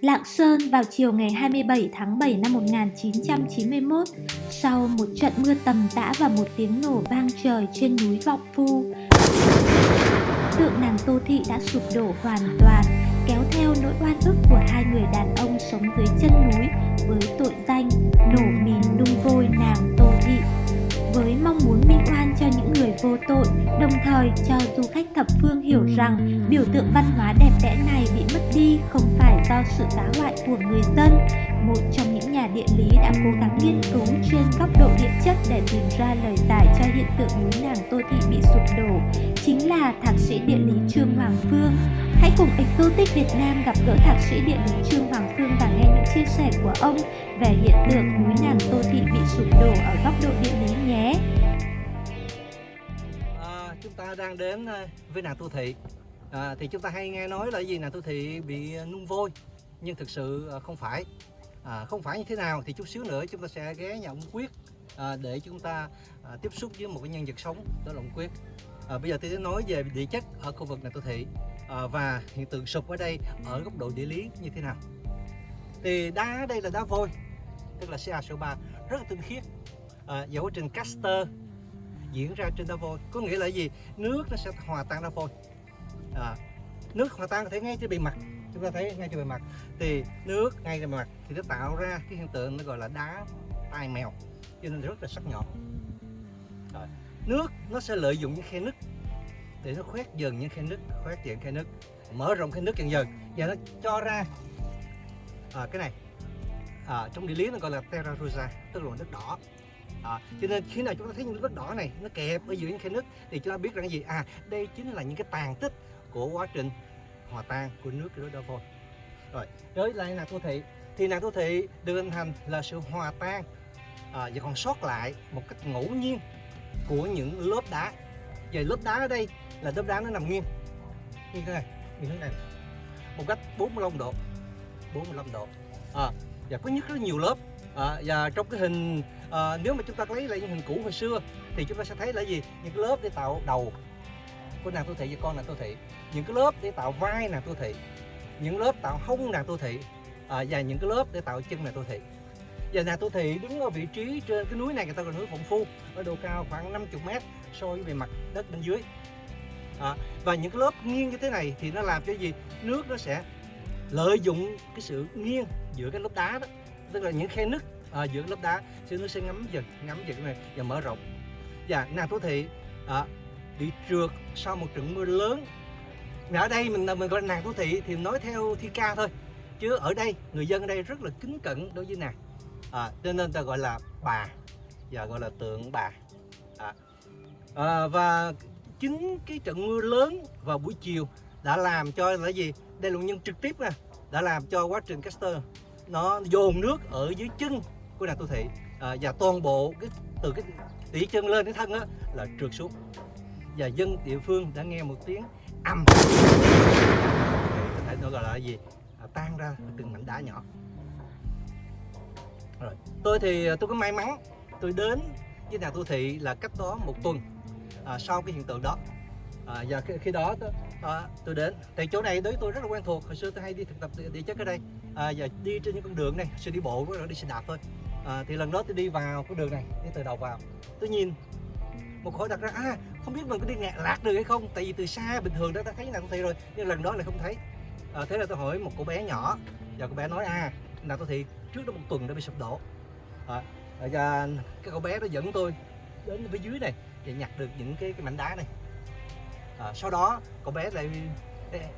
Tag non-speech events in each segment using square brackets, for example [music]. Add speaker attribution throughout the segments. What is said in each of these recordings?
Speaker 1: Lạng Sơn vào chiều ngày 27 tháng 7 năm 1991, sau một trận mưa tầm tã và một tiếng nổ vang trời trên núi Vọng Phu, tượng nàng Tô Thị đã sụp đổ hoàn toàn, kéo theo nỗi oan ức của hai người đàn ông sống dưới chân núi với tội danh nổ mìn nung vôi nàng Tô Thị. Với mong muốn minh oan cho những người vô tội, đồng thời cho du khách thập phương hiểu rằng biểu tượng văn hóa đẹp đẽ này bị mất đi không phải do sự phá hoại của người dân. Một trong những nhà địa lý đã cố gắng nghiên cứu trên góc độ địa chất để tìm ra lời giải cho hiện tượng núi nàng Tô Thị bị sụp đổ, chính là thạc sĩ địa lý Trương Hoàng Phương. Hãy cùng Exotic Việt Nam gặp gỡ thạc sĩ địa lý Trương Hoàng Phương và nghe những chia sẻ của ông về hiện tượng núi nàng Tô Thị bị sụp đổ ở góc độ địa lý nhé.
Speaker 2: À, chúng ta đang đến à, với nàng Tô Thị. À, thì chúng ta hay nghe nói là gì là tôi Thị bị à, nung vôi, nhưng thực sự à, không phải. À, không phải như thế nào thì chút xíu nữa chúng ta sẽ ghé nhà ông Quyết à, để chúng ta à, tiếp xúc với một cái nhân vật sống đó là ông Quyết. À, bây giờ tôi sẽ nói về địa chất ở khu vực này tôi Thị à, và hiện tượng sụp ở đây ở góc độ địa lý như thế nào. Thì đá ở đây là đá vôi, tức là CaSO3 rất là tinh khiết. À, và quá trình caster diễn ra trên đá vôi có nghĩa là gì nước nó sẽ hòa tan đá vôi à, nước hòa tan có thể ngay trên bề mặt. Chúng ta thấy ngay trên bề mặt. Thì nước ngay trên bề mặt thì nó tạo ra cái hiện tượng nó gọi là đá tai mèo cho nên rất là sắc nhọn. Rồi. nước nó sẽ lợi dụng những khe nứt để nó khoét dần những khe nứt khoét dần khe nứt mở rộng khe nứt dần dần. Và nó cho ra à, cái này à, trong địa lý nó gọi là terra rosa tức là đất đỏ. À, cho nên khi nào chúng ta thấy những đất đỏ này nó kẹp ở giữa những khe nứt thì chúng ta biết rằng cái gì? À đây chính là những cái tàn tích của quá trình hòa tan của nước cái đó vôi rồi tới lại nàng tô thị. Thì nàng tô thị được hình thành là sự hòa tan. À, và còn sót lại một cách ngẫu nhiên của những lớp đá. Và lớp đá ở đây là lớp đá nó nằm nghiêng. Như thế này như thế này. Một cách 45 độ. 45 độ. À, và có nhất rất nhiều lớp. À, và trong cái hình à, nếu mà chúng ta lấy lại những hình cũ hồi xưa thì chúng ta sẽ thấy là gì? Những cái lớp để tạo đầu của nàng tô thị và con nàng tô thị. Những cái lớp để tạo vai nàng tô thị. Những lớp tạo hông nàng tô thị. À, và những cái lớp để tạo chân nàng tô thị. Và nàng tô thị đứng ở vị trí trên cái núi này người ta gọi là núi phụng phu ở độ cao khoảng 50 mét so với bề mặt đất bên dưới. À, và những cái lớp nghiêng như thế này thì nó làm cho gì? Nước nó sẽ lợi dụng cái sự nghiêng giữa cái lớp đá đó. Tức là những khe nứt à, giữa lớp đá. Thì nó sẽ ngắm dần ngắm dần này và mở rộng. Và nàng tố thị à, bị trượt sau một trận mưa lớn. Và ở đây mình mình gọi là nàng tố thị thì nói theo thi ca thôi. Chứ ở đây người dân ở đây rất là kính cẩn đối với nàng. À, cho nên ta gọi là bà và gọi là tượng bà. À, à, và chính cái trận mưa lớn vào buổi chiều đã làm cho là gì? Đây là nguyên nhân trực tiếp nè đã làm cho quá trình caster nó dồn nước ở dưới chân của nàng tô thị. À, và toàn bộ cái từ cái tỉ chân lên đến thân á là trượt xuống và dân địa phương đã nghe một tiếng ầm có thể nó gọi là gì? À, tan ra từng mảnh đá nhỏ. Rồi tôi thì à, tôi có may mắn tôi đến với nhà tu thị là cách đó một tuần à, sau cái hiện tượng đó. À, và khi, khi đó tôi, à, tôi đến. Thì chỗ này đối với tôi rất là quen thuộc hồi xưa tôi hay đi thực tập địa chất ở đây. À, và đi trên những con đường này xưa đi bộ với đi xe đạp thôi. À, thì lần đó tôi đi vào cái đường này đi từ đầu vào. Tôi nhìn một khối đặt ra à không biết mình có đi ngạc lạc được hay không tại vì từ xa bình thường đó ta thấy nàng tô thị rồi nhưng lần đó lại không thấy. À, thế là tôi hỏi một cô bé nhỏ và cô bé nói à nàng tô thị trước đó một tuần đã bị sụp đổ. À, và cái cô bé đó dẫn tôi đến phía dưới này để nhặt được những cái, cái mảnh đá này. À, sau đó cậu bé lại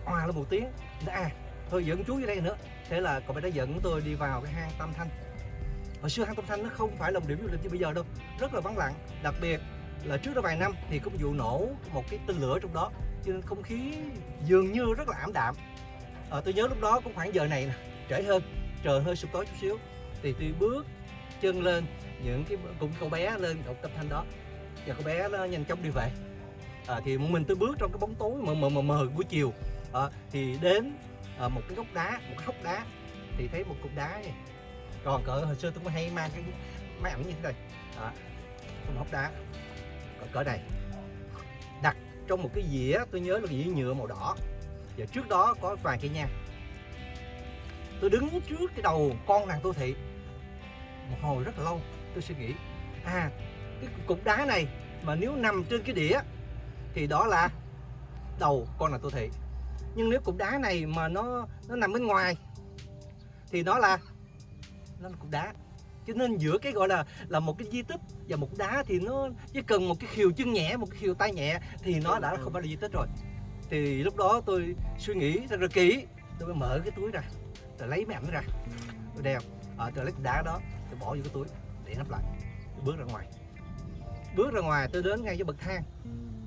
Speaker 2: hoa lên một tiếng à thôi dẫn chú vô đây nữa. Thế là cậu bé đã dẫn tôi đi vào cái hang tam thanh. Hồi xưa hang tam thanh nó không phải là một điểm du lịch như bây giờ đâu rất là vắng lặng đặc biệt là trước đó vài năm thì có một vụ nổ một cái tên lửa trong đó cho nên không khí dường như rất là ảm đạm. À, tôi nhớ lúc đó cũng khoảng giờ này nè trễ hơn trời hơi sụp tối chút xíu. Thì tôi bước chân lên những cái cùng cậu bé lên cậu tập thanh đó và cậu bé nó nhanh chóng đi về. À, thì mình tôi bước trong cái bóng tối mờ mờ mờ, mờ buổi chiều. À, thì đến à, một cái gốc đá một cái hốc đá thì thấy một cục đá này còn cỡ hồi xưa tôi có hay mang cái máy ảnh như thế này. À, một hốc đá cỡ, cỡ này. Đặt trong một cái dĩa tôi nhớ là dĩa nhựa màu đỏ. Và trước đó có vài cây nha tôi đứng trước cái đầu con nàng Tô Thị. Một hồi rất là lâu tôi suy nghĩ à cái cục đá này mà nếu nằm trên cái đĩa thì đó là đầu con nàng Tô Thị. Nhưng nếu cục đá này mà nó nó nằm bên ngoài thì đó là nó là cục đá cho nên giữa cái gọi là là một cái di tích và một đá thì nó chỉ cần một cái khiều chân nhẹ một cái khiều tay nhẹ thì nó đã không phải là di tích rồi. Thì lúc đó tôi suy nghĩ rất là kỹ tôi mới mở cái túi ra rồi lấy mấy ảnh ra. Tôi đeo à, tôi lấy cái đá đó tôi bỏ vô cái túi để nắp lại tôi bước ra ngoài. Bước ra ngoài tôi đến ngay cái bậc thang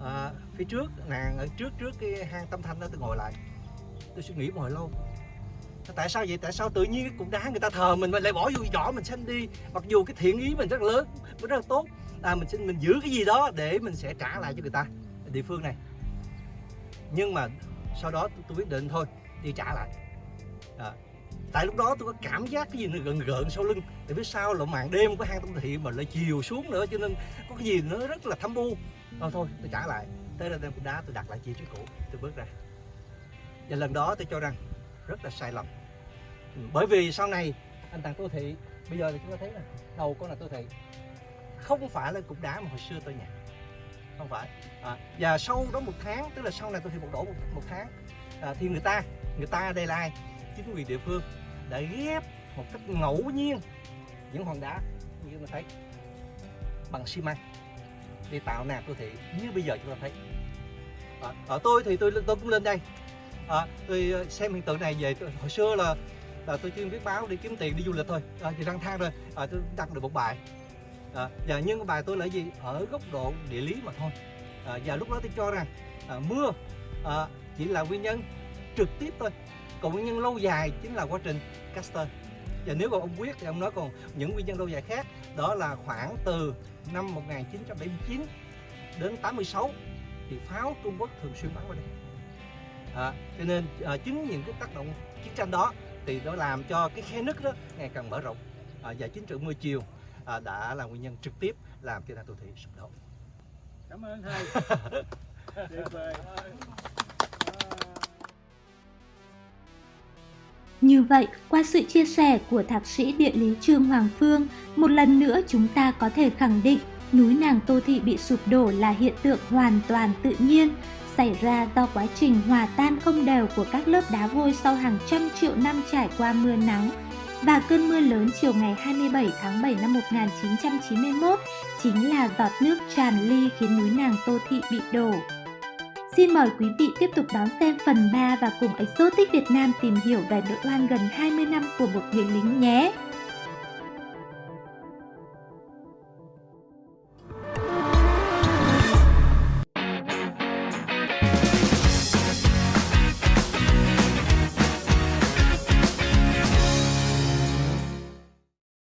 Speaker 2: à, phía trước nàng ở trước trước cái hang tâm thanh đó tôi ngồi lại. Tôi suy nghĩ một hồi lâu tại sao vậy? Tại sao tự nhiên cái cục đá người ta thờ mình mình lại bỏ vô vỏ mình xanh đi? Mặc dù cái thiện ý mình rất lớn rất là tốt. À, mình xin mình giữ cái gì đó để mình sẽ trả lại cho người ta địa phương này. Nhưng mà sau đó tôi, quyết định thôi đi trả lại. À, tại lúc đó tôi có cảm giác cái gì nó gần gợn sau lưng. Tại phía sau là màn đêm của hang tâm thị mà lại chiều xuống nữa cho nên có cái gì nó rất là thâm u. Thôi thôi tôi trả lại. Tới đây đem cục đá tôi đặt lại chi trí cũ tôi bước ra. Và lần đó tôi cho rằng rất là sai lầm. Ừ, bởi vì sau này anh tặng tô thị bây giờ thì chúng ta thấy là đầu con là tô thị không phải là cục đá mà hồi xưa tôi nhặt. Không phải. À, và sau đó một tháng tức là sau này tôi thị một đổ một, một tháng à, thì người ta người ta đây Lai chính quyền địa phương đã ghép một cách ngẫu nhiên những hòn đá như chúng ta thấy bằng xi măng để tạo nạp đô thị như bây giờ chúng ta thấy. À, ở tôi thì tôi tôi cũng lên đây à, tôi ờ, xem hiện tượng này về tôi, hồi xưa là là tôi chuyên viết báo đi kiếm tiền đi du lịch thôi. À, thì răng thang rồi à, tôi đăng được một bài. À, và nhưng bài tôi là gì? Ở góc độ địa lý mà thôi. À, và lúc đó tôi cho rằng à, mưa à, chỉ là nguyên nhân trực tiếp thôi. Còn nguyên nhân lâu dài chính là quá trình caster và nếu còn ông quyết thì ông nói còn những nguyên nhân lâu dài khác đó là khoảng từ năm 1979 đến 86 thì pháo Trung Quốc thường xuyên bắn vào đây à, cho nên à, chính những cái tác động chiến tranh đó thì nó làm cho cái khe nứt đó ngày càng mở rộng à, và chính sự mưa chiều à, đã là nguyên nhân trực tiếp làm cho Nam Tô Thị sụp đổ.
Speaker 3: Cảm ơn thầy. [laughs] Tuyệt vời.
Speaker 1: Như vậy, qua sự chia sẻ của Thạc sĩ Địa lý Trương Hoàng Phương, một lần nữa chúng ta có thể khẳng định núi Nàng Tô Thị bị sụp đổ là hiện tượng hoàn toàn tự nhiên, xảy ra do quá trình hòa tan không đều của các lớp đá vôi sau hàng trăm triệu năm trải qua mưa nắng. Và cơn mưa lớn chiều ngày 27 tháng 7 năm 1991 chính là giọt nước tràn ly khiến núi Nàng Tô Thị bị đổ. Xin mời quý vị tiếp tục đón xem phần 3 và cùng Exotic Việt Nam tìm hiểu về nỗi oan gần 20 năm của một người lính nhé!